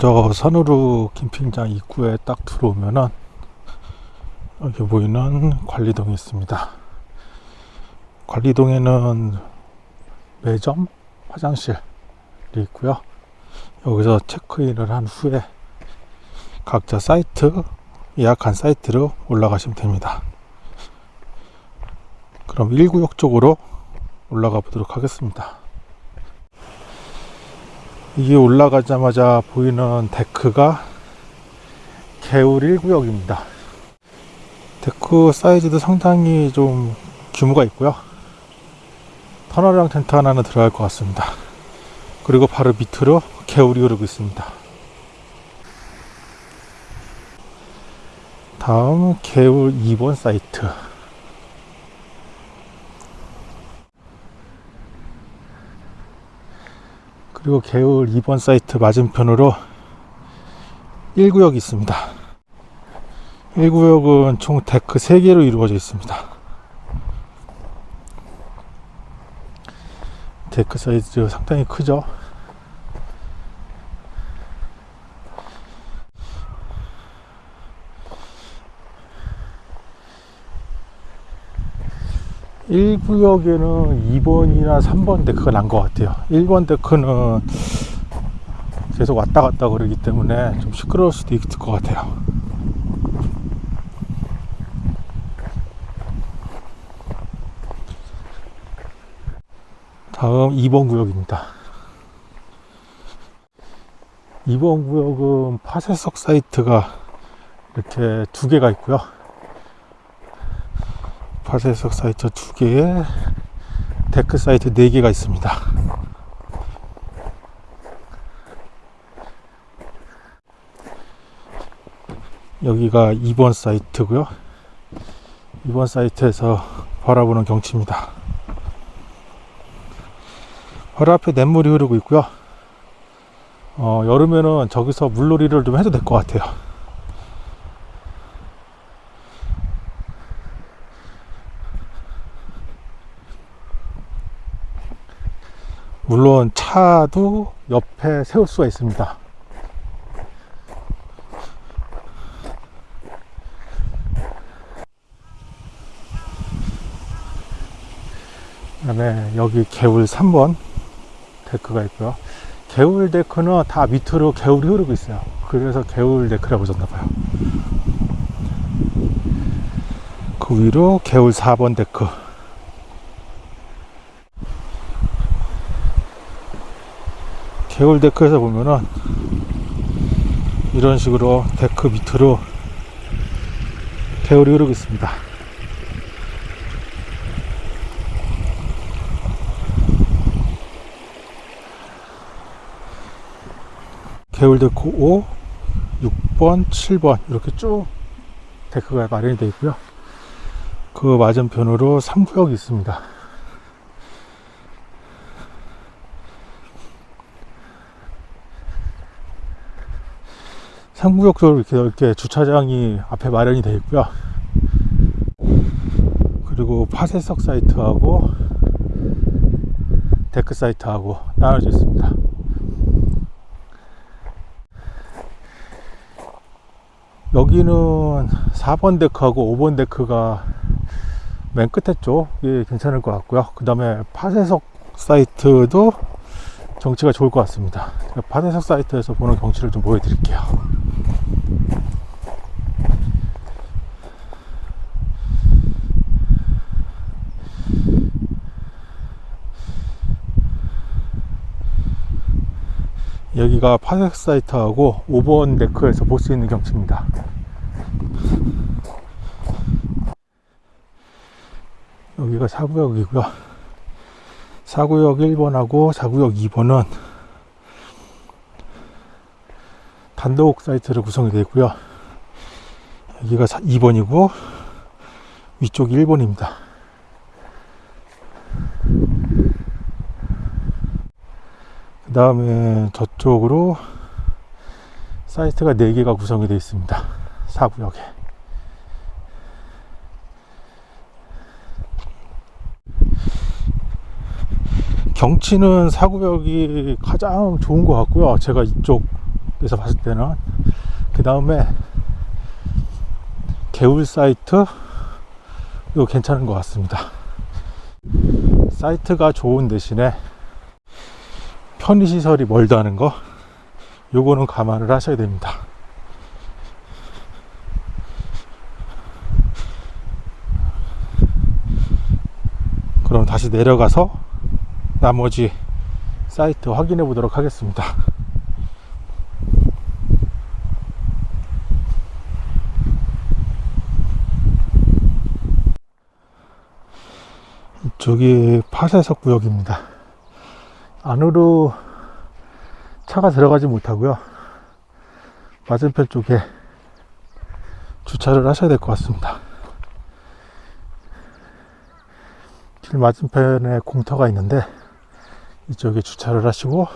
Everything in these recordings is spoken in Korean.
먼저 선우루 캠핑장 입구에 딱 들어오면은 여기 보이는 관리동이 있습니다. 관리동에는 매점, 화장실이 있고요. 여기서 체크인을 한 후에 각자 사이트, 예약한 사이트로 올라가시면 됩니다. 그럼 1구역 쪽으로 올라가 보도록 하겠습니다. 이게 올라가자마자 보이는 데크가 개울 1구역입니다. 데크 사이즈도 상당히 좀 규모가 있고요. 터널이랑 텐트 하나는 들어갈 것 같습니다. 그리고 바로 밑으로 개울이 흐르고 있습니다. 다음 개울 2번 사이트. 그리고 개울 2번 사이트 맞은편으로 1구역이 있습니다. 1구역은 총 데크 3개로 이루어져 있습니다. 데크 사이즈 상당히 크죠? 일구역에는 2번이나 3번 데크가 난 것 같아요. 1번 데크는 계속 왔다 갔다 그러기 때문에 좀 시끄러울 수도 있을 것 같아요. 다음 2번 구역입니다. 2번 구역은 파쇄석 사이트가 이렇게 두 개가 있고요. 파쇄석 사이트 두 개에 데크 사이트 네 개가 있습니다. 여기가 2번 사이트고요. 2번 사이트에서 바라보는 경치입니다. 바로 앞에 냇물이 흐르고 있고요. 어, 여름에는 저기서 물놀이를 좀 해도 될 것 같아요. 물론 차도 옆에 세울 수가 있습니다. 그다음에 여기 개울 3번 데크가 있고요. 개울 데크는 다 밑으로 개울이 흐르고 있어요. 그래서 개울 데크라고 하셨나봐요. 그 위로 개울 4번 데크. 개울 데크에서 보면은 이런 식으로 데크 밑으로 개울이 흐르고 있습니다. 개울 데크 5, 6번, 7번 이렇게 쭉 데크가 마련이 되어 있고요. 그 맞은편으로 3구역이 있습니다. 3구역도 이렇게 이렇게 주차장이 앞에 마련이 되어 있고요. 그리고 파쇄석 사이트하고 데크 사이트하고 나눠져 있습니다. 여기는 4번 데크하고 5번 데크가 맨 끝에 쪽이 괜찮을 것 같고요. 그 다음에 파쇄석 사이트도 경치가 좋을 것 같습니다. 파쇄석 사이트에서 보는 경치를 좀 보여드릴게요. 여기가 파색 사이트하고 5번 데크에서 볼 수 있는 경치입니다. 여기가 4구역이고요. 4구역 1번하고 4구역 2번은 단독 사이트로 구성이 되어 있고요. 여기가 2번이고 위쪽이 1번입니다. 그 다음에 저쪽으로 사이트가 4개가 구성이 되어 있습니다. 4구역에. 경치는 4구역이 가장 좋은 것 같고요. 제가 이쪽 그래서 봤을 때는 그 다음에 개울 사이트 이거 괜찮은 것 같습니다 사이트가 좋은 대신에 편의시설이 멀다 하는 거 요거는 감안을 하셔야 됩니다. 그럼 다시 내려가서 나머지 사이트 확인해 보도록 하겠습니다. 이쪽이 파쇄석 구역입니다 안으로 차가 들어가지 못하고요. 맞은편 쪽에 주차를 하셔야 될 것 같습니다. 길 맞은편에 공터가 있는데 이쪽에 주차를 하시고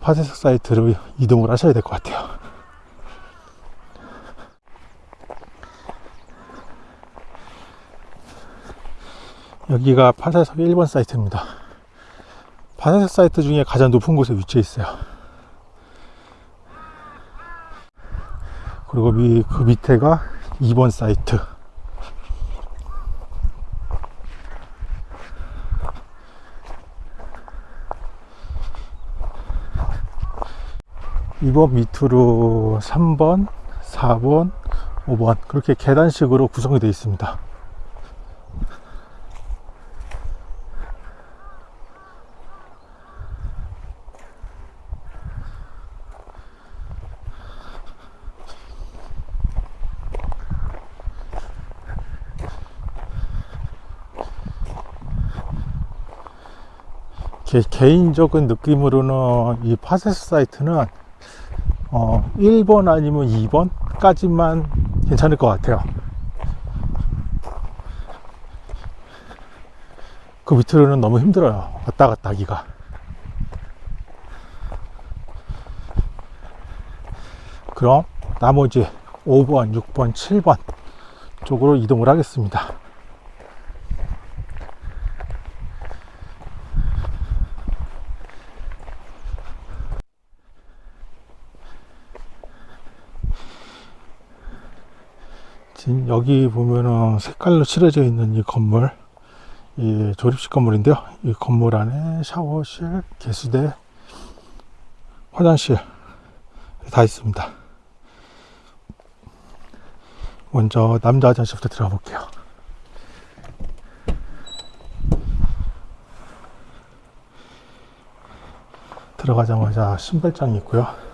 파쇄석 사이트로 이동을 하셔야 될 것 같아요. 여기가 파쇄석 1번 사이트입니다 파쇄석 사이트 중에 가장 높은 곳에 위치해 있어요. 그리고 미, 그 밑에가 2번 사이트. 이번 밑으로 3번, 4번, 5번. 그렇게 계단식으로 구성이 되어 있습니다. 개, 개인적인 느낌으로는 이 파세스 사이트는 어, 1번 아니면 2번까지만 괜찮을 것 같아요. 그 밑으로는 너무 힘들어요. 왔다 갔다 하기가. 그럼 나머지 5번, 6번, 7번 쪽으로 이동을 하겠습니다. 지금 여기 보면은 색깔로 칠해져 있는 이 건물 이 조립식 건물인데요. 이 건물 안에 샤워실 개수대 화장실 다 있습니다. 먼저 남자 화장실부터 들어가 볼게요. 들어가자마자 신발장이 있고요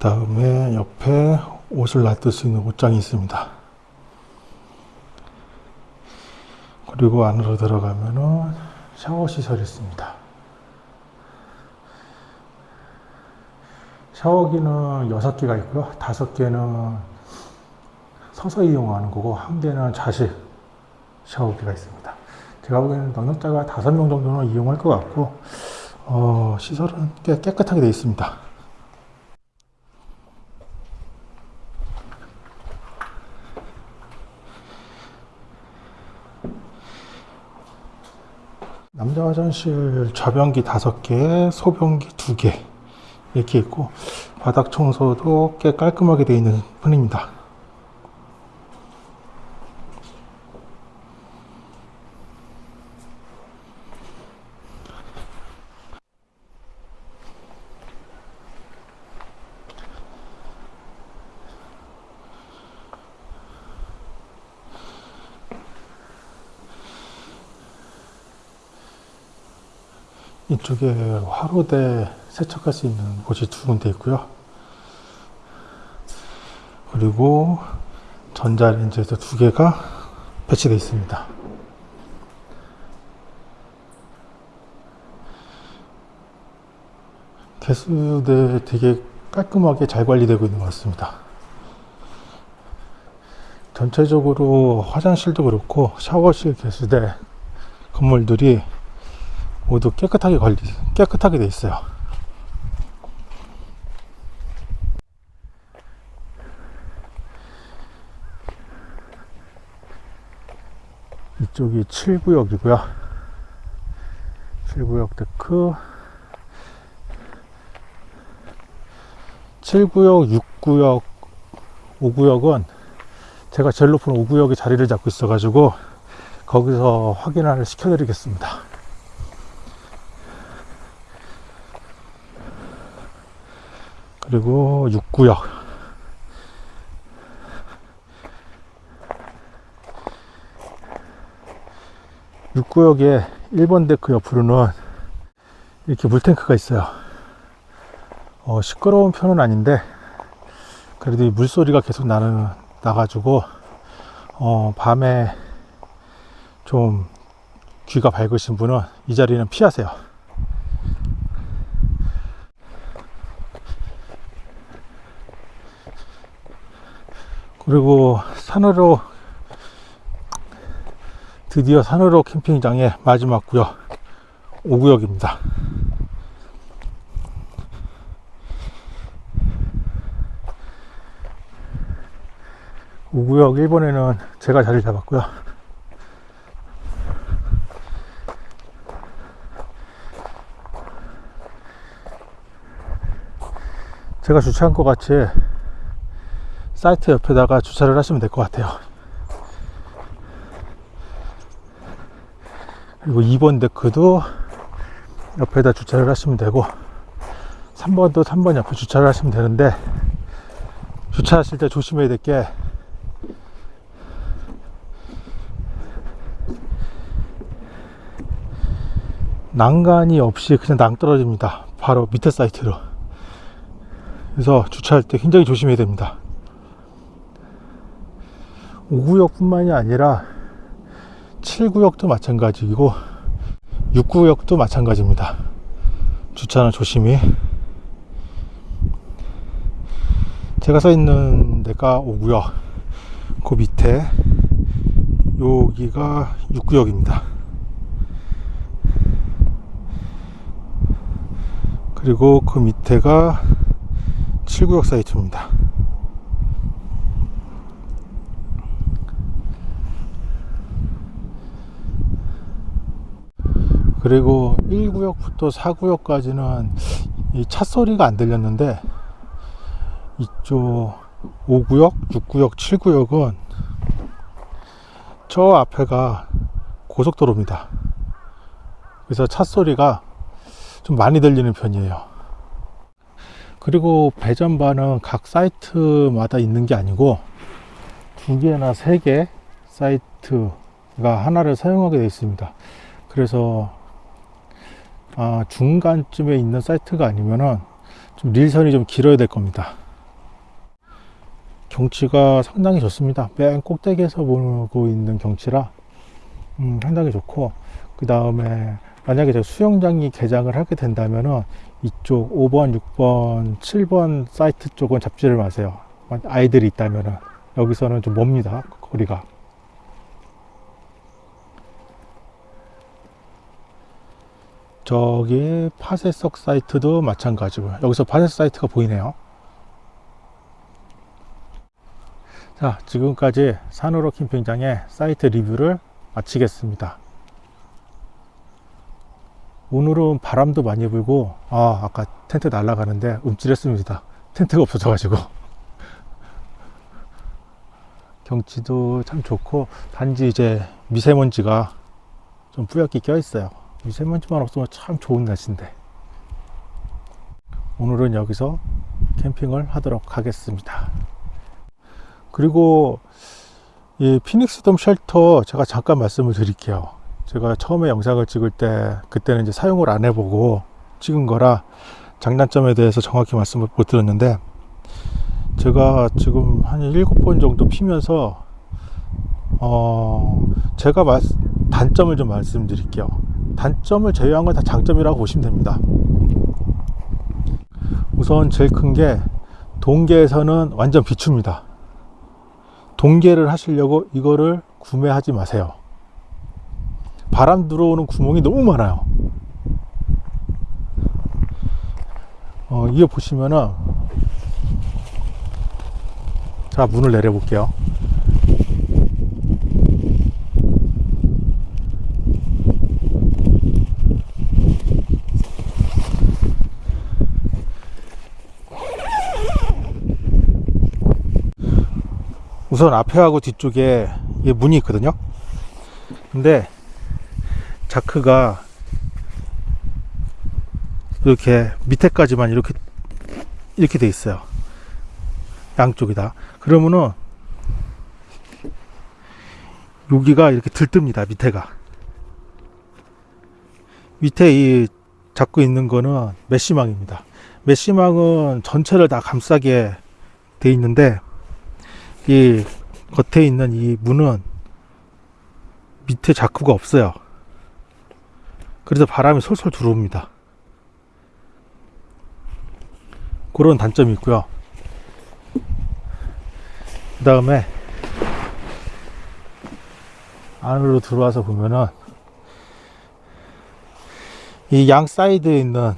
다음에 옆에 옷을 놔둘 수 있는 옷장이 있습니다. 그리고 안으로 들어가면은 샤워 시설이 있습니다. 샤워기는 6개가 있고요. 5개는 서서 이용하는 거고, 한 개는 자식 샤워기가 있습니다. 제가 보기에는 넉넉자가 5명 정도는 이용할 것 같고, 어, 시설은 꽤 깨끗하게 되어 있습니다. 남자 화장실 좌변기 5개, 소변기 2개 이렇게 있고 바닥 청소도 꽤 깔끔하게 되어 있는 편입니다. 이쪽에 화로대 세척할 수 있는 곳이 두 군데 있고요. 그리고 전자레인지도 두 개가 배치되어 있습니다. 개수대 되게 깔끔하게 잘 관리되고 있는 것 같습니다. 전체적으로 화장실도 그렇고 샤워실 개수대 건물들이 모두 깨끗하게 관리 깨끗하게 돼 있어요. 이쪽이 7구역이고요. 7구역 데크 7구역, 6구역, 5구역은 제가 제일 높은 5구역에 자리를 잡고 있어 가지고 거기서 확인을 시켜 드리겠습니다 그리고 6구역. 6구역에 1번 데크 옆으로는 이렇게 물탱크가 있어요. 어, 시끄러운 편은 아닌데 그래도 이 물소리가 계속 나는 나가지고 어, 밤에 좀 귀가 밝으신 분은 이 자리는 피하세요 그리고 산으로 드디어 산으로 캠핑장의 마지막 구역 5구역입니다. 오구역 1번에는 제가 자리를 잡았고요. 제가 주차한 것 같이 사이트 옆에다가 주차를 하시면 될 것 같아요. 그리고 2번 데크도 옆에다 주차를 하시면 되고 3번도 3번 옆에 주차를 하시면 되는데 주차하실 때 조심해야 될 게 난간이 없이 그냥 낭떨어집니다. 바로 밑에 사이트로. 그래서 주차할 때 굉장히 조심해야 됩니다 5구역 뿐만이 아니라 7구역도 마찬가지이고 6구역도 마찬가지입니다. 주차는 조심히. 제가 서 있는 데가 5구역 그 밑에 여기가 6구역입니다. 그리고 그 밑에가 7구역 사이트입니다 그리고 1구역부터 4구역까지는 이 차 소리가 안 들렸는데 이쪽 5구역, 6구역, 7구역은 저 앞에가 고속도로입니다. 그래서 차 소리가 좀 많이 들리는 편이에요. 그리고 배전반은 각 사이트마다 있는 게 아니고 두 개나 세 개 사이트가 하나를 사용하게 되어 있습니다. 그래서 아, 중간쯤에 있는 사이트가 아니면은 좀 릴선이 좀 길어야 될 겁니다. 경치가 상당히 좋습니다. 맨 꼭대기에서 보고 있는 경치라 음, 상당히 좋고 그 다음에 만약에 제가 수영장이 개장을 하게 된다면은 이쪽 5번, 6번, 7번 사이트 쪽은 잡지를 마세요. 아이들이 있다면은 여기서는 좀 멉니다. 거리가. 저기 파쇄석 사이트도 마찬가지고요. 여기서 파쇄 사이트가 보이네요. 자, 지금까지 산으로 캠핑장의 사이트 리뷰를 마치겠습니다. 오늘은 바람도 많이 불고, 아, 아까 텐트 날아가는데 움찔했습니다. 텐트가 없어져 가지고. 경치도 참 좋고, 단지 이제 미세먼지가 좀 뿌옇게 껴 있어요. 미세먼지만 없으면 참 좋은 날씨인데. 오늘은 여기서 캠핑을 하도록 하겠습니다. 그리고 이 피닉스 돔 쉘터 제가 잠깐 말씀을 드릴게요. 제가 처음에 영상을 찍을 때 그때는 이제 사용을 안 해보고 찍은 거라 장단점에 대해서 정확히 말씀을 못 드렸는데 제가 지금 한 일곱 번 정도 피면서 어 제가 말, 단점을 좀 말씀드릴게요. 단점을 제외한 건 다 장점이라고 보시면 됩니다. 우선 제일 큰 게 동계에서는 완전 비춥니다. 동계를 하시려고 이거를 구매하지 마세요. 바람 들어오는 구멍이 너무 많아요. 어, 이거 보시면은 자 문을 내려 볼게요. 우선 앞에하고 뒤쪽에 이 문이 있거든요. 근데 자크가 이렇게 밑에까지만 이렇게 이렇게 돼 있어요. 양쪽이 다. 그러면은 여기가 이렇게 들뜹니다. 밑에가. 밑에 이 잡고 있는 거는 메시망입니다. 메시망은 전체를 다 감싸게 돼 있는데 이 겉에 있는 이 문은 밑에 자크가 없어요. 그래서 바람이 솔솔 들어옵니다. 그런 단점이 있고요. 그 다음에 안으로 들어와서 보면은 이 양 사이드에 있는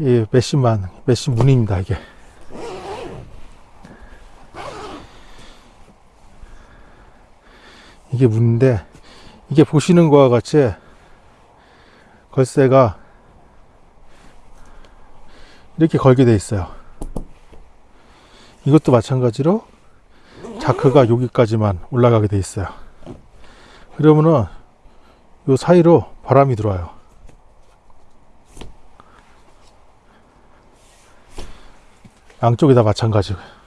이 메시만 메시 문입니다 이게 이게 문인데 이게 보시는 거와 같이 걸쇠가 이렇게 걸게 돼 있어요. 이것도 마찬가지로 자크가 여기까지만 올라가게 돼 있어요. 그러면은 요 사이로 바람이 들어와요. 양쪽이 다 마찬가지고 근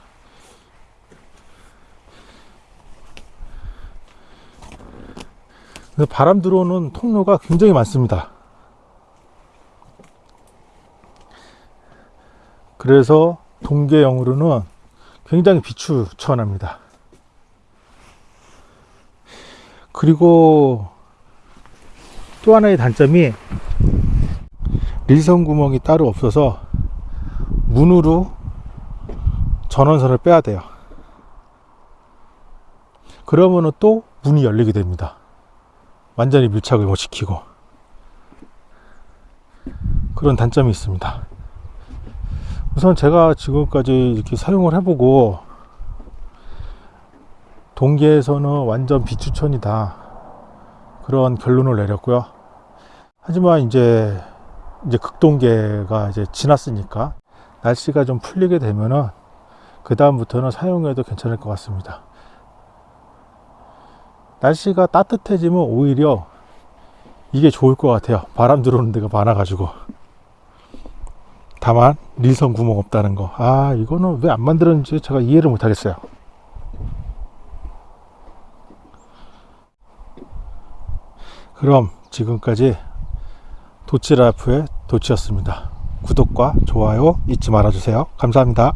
바람 들어오는 통로가 굉장히 많습니다 그래서 동계형으로는 굉장히 비추천합니다 그리고 또 하나의 단점이 릴선 구멍이 따로 없어서 문으로 전원선을 빼야 돼요. 그러면은 또 문이 열리게 됩니다. 완전히 밀착을 못 시키고 그런 단점이 있습니다. 우선 제가 지금까지 이렇게 사용을 해보고 동계에서는 완전 비추천이다 그런 결론을 내렸고요. 하지만 이제 이제 극동계가 이제 지났으니까 날씨가 좀 풀리게 되면은 그 다음부터는 사용해도 괜찮을 것 같습니다. 날씨가 따뜻해지면 오히려 이게 좋을 것 같아요. 바람 들어오는 데가 많아 가지고. 다만 릴선 구멍 없다는 거. 아 이거는 왜 안 만들었는지 제가 이해를 못 하겠어요. 그럼 지금까지 도치라프의 도치였습니다. 구독과 좋아요 잊지 말아주세요. 감사합니다.